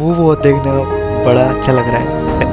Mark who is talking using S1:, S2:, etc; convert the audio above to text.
S1: Move वो देखने का बड़ा अच्छा लग रहा है।